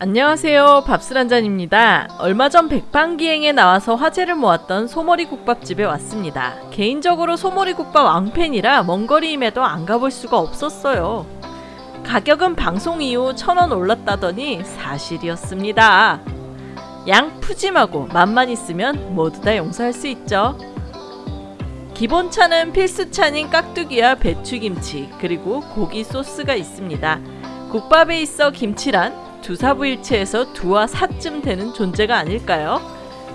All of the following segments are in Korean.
안녕하세요. 밥술 한잔입니다. 얼마 전 백반기행에 나와서 화제를 모았던 소머리 국밥집에 왔습니다. 개인적으로 소머리 국밥 왕팬이라 먼 거리임에도 안 가볼 수가 없었어요. 가격은 방송 이후 천 원 올랐다더니 사실이었습니다. 양 푸짐하고 맛만 있으면 모두 다 용서할 수 있죠. 기본차는 필수차인 깍두기와 배추김치 그리고 고기 소스가 있습니다. 국밥에 있어 김치란 두사부일체에서 두와 사쯤 되는 존재가 아닐까요?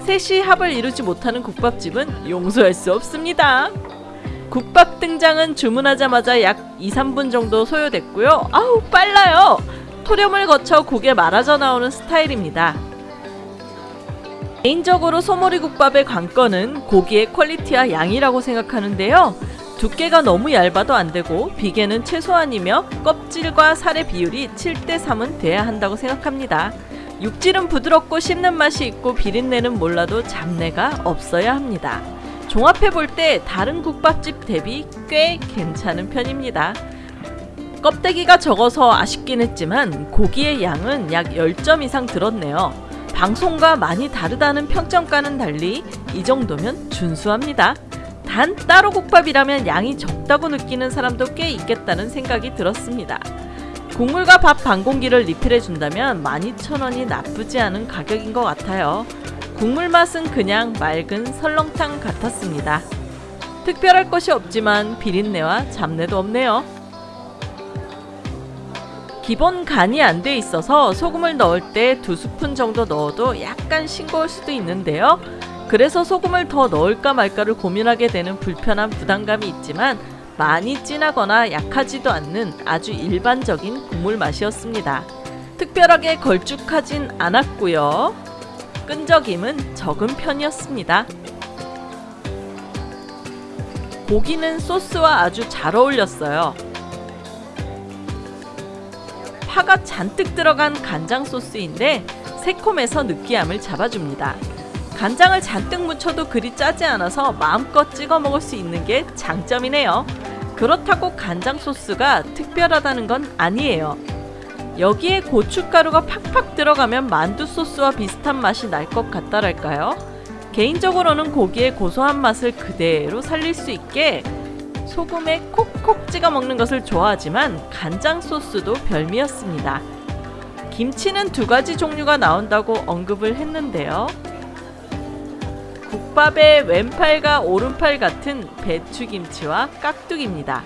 셋이 합을 이루지 못하는 국밥집은 용서할 수 없습니다. 국밥 등장은 주문하자마자 약 2, 3분 정도 소요됐고요. 아우 빨라요. 토렴을 거쳐 국에 말아져 나오는 스타일입니다. 개인적으로 소머리 국밥의 관건은 고기의 퀄리티와 양이라고 생각하는데요. 두께가 너무 얇아도 안되고 비계는 최소한이며 껍질과 살의 비율이 7대3은 돼야 한다고 생각합니다. 육질은 부드럽고 씹는 맛이 있고 비린내는 몰라도 잡내가 없어야 합니다. 종합해 볼 때 다른 국밥집 대비 꽤 괜찮은 편입니다. 껍데기가 적어서 아쉽긴 했지만 고기의 양은 약 10점 이상 들었네요. 방송과 많이 다르다는 평점과는 달리 이 정도면 준수합니다. 단 따로 국밥이라면 양이 적다고 느끼는 사람도 꽤 있겠다는 생각이 들었습니다. 국물과 밥 반 공기를 리필해준다면 12,000원이 나쁘지 않은 가격인 것 같아요. 국물 맛은 그냥 맑은 설렁탕 같았습니다. 특별할 것이 없지만 비린내와 잡내도 없네요. 기본 간이 안 돼 있어서 소금을 넣을 때 두 스푼 정도 넣어도 약간 싱거울 수도 있는데요. 그래서 소금을 더 넣을까 말까를 고민하게 되는 불편한 부담감이 있지만 많이 진하거나 약하지도 않는 아주 일반적인 국물 맛이었습니다. 특별하게 걸쭉하진 않았고요. 끈적임은 적은 편이었습니다. 고기는 소스와 아주 잘 어울렸어요. 파가 잔뜩 들어간 간장 소스인데 새콤해서 느끼함을 잡아줍니다. 간장을 잔뜩 묻혀도 그리 짜지 않아서 마음껏 찍어 먹을 수 있는 게 장점이네요. 그렇다고 간장 소스가 특별하다는 건 아니에요. 여기에 고춧가루가 팍팍 들어가면 만두 소스와 비슷한 맛이 날 것 같다랄까요? 개인적으로는 고기의 고소한 맛을 그대로 살릴 수 있게 소금에 콕콕 찍어 먹는 것을 좋아하지만 간장 소스도 별미였습니다. 김치는 두 가지 종류가 나온다고 언급을 했는데요. 국밥의 왼팔과 오른팔 같은 배추김치와 깍두기입니다.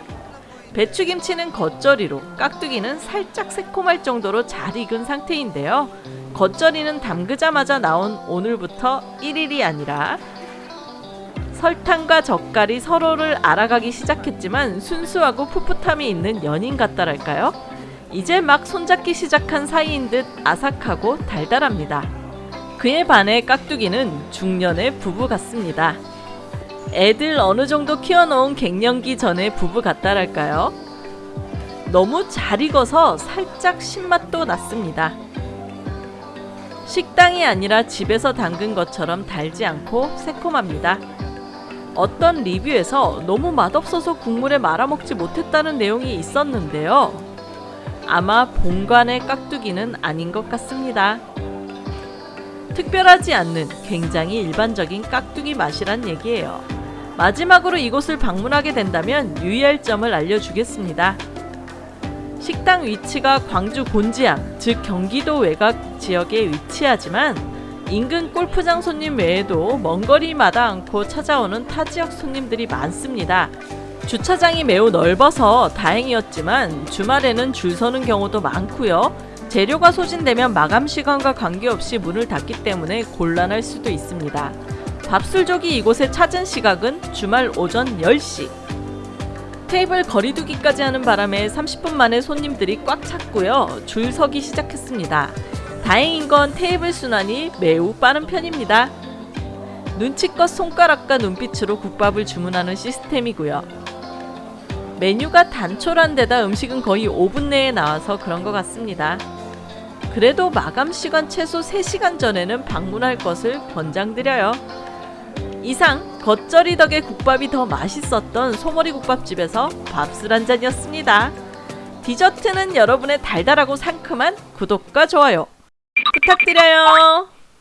배추김치는 겉절이로 깍두기는 살짝 새콤할 정도로 잘 익은 상태인데요. 겉절이는 담그자마자 나온 오늘부터 1일이 아니라 설탕과 젓갈이 서로를 알아가기 시작했지만 순수하고 풋풋함이 있는 연인 같다랄까요? 이제 막 손잡기 시작한 사이인 듯 아삭하고 달달합니다. 그에 반해 깍두기는 중년의 부부 같습니다. 애들 어느 정도 키워놓은 갱년기 전의 부부 같다랄까요? 너무 잘 익어서 살짝 신맛도 났습니다. 식당이 아니라 집에서 담근 것처럼 달지 않고 새콤합니다. 어떤 리뷰에서 너무 맛없어서 국물에 말아먹지 못했다는 내용이 있었는데요. 아마 본관의 깍두기는 아닌 것 같습니다. 특별하지 않는 굉장히 일반적인 깍두기 맛이란 얘기예요. 마지막으로 이곳을 방문하게 된다면 유의할 점을 알려주겠습니다. 식당 위치가 광주 곤지암, 즉 경기도 외곽 지역에 위치하지만 인근 골프장 손님 외에도 먼 거리마다 않고 찾아오는 타 지역 손님들이 많습니다. 주차장이 매우 넓어서 다행이었지만 주말에는 줄 서는 경우도 많고요. 재료가 소진되면 마감 시간과 관계없이 문을 닫기 때문에 곤란할 수도 있습니다. 밥술족이 이곳에 찾은 시각은 주말 오전 10시. 테이블 거리두기까지 하는 바람에 30분 만에 손님들이 꽉 찼고요. 줄 서기 시작했습니다. 다행인 건 테이블 순환이 매우 빠른 편입니다. 눈치껏 손가락과 눈빛으로 국밥을 주문하는 시스템이고요. 메뉴가 단촐한 데다 음식은 거의 5분 내에 나와서 그런 것 같습니다. 그래도 마감 시간 최소 3시간 전에는 방문할 것을 권장드려요. 이상 겉절이 덕에 국밥이 더 맛있었던 소머리 국밥집에서 밥술 한 잔이었습니다. 디저트는 여러분의 달달하고 상큼한 구독과 좋아요 부탁드려요.